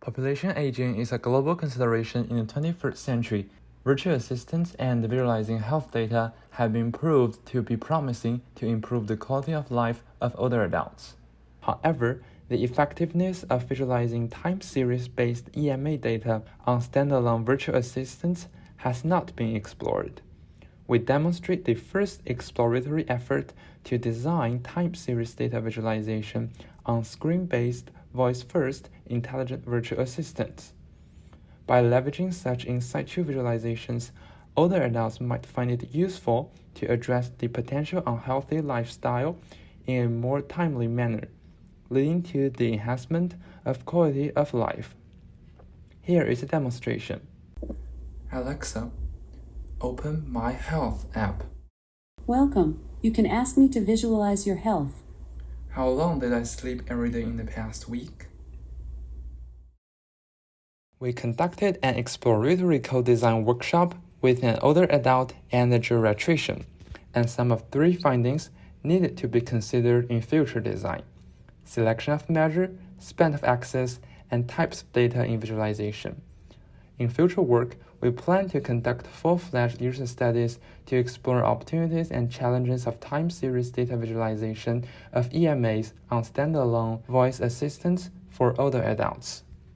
Population aging is a global consideration in the 21st century. Virtual assistants and visualizing health data have been proved to be promising to improve the quality of life of older adults. However, the effectiveness of visualizing time series based EMA data on standalone virtual assistants has not been explored. We demonstrate the first exploratory effort to design time series data visualization on screen based voice first intelligent virtual assistants. By leveraging such in situ visualizations, older adults might find it useful to address the potential unhealthy lifestyle in a more timely manner, leading to the enhancement of quality of life. Here is a demonstration. Alexa, open My Health app. Welcome. You can ask me to visualize your health. How long did I sleep every day in the past week? We conducted an exploratory co-design workshop with an older adult and a geriatrician, and some of three findings needed to be considered in future design. Selection of measure, span of access, and types of data in visualization. In future work, we plan to conduct full-fledged user studies to explore opportunities and challenges of time series data visualization of EMAs on standalone voice assistants for older adults.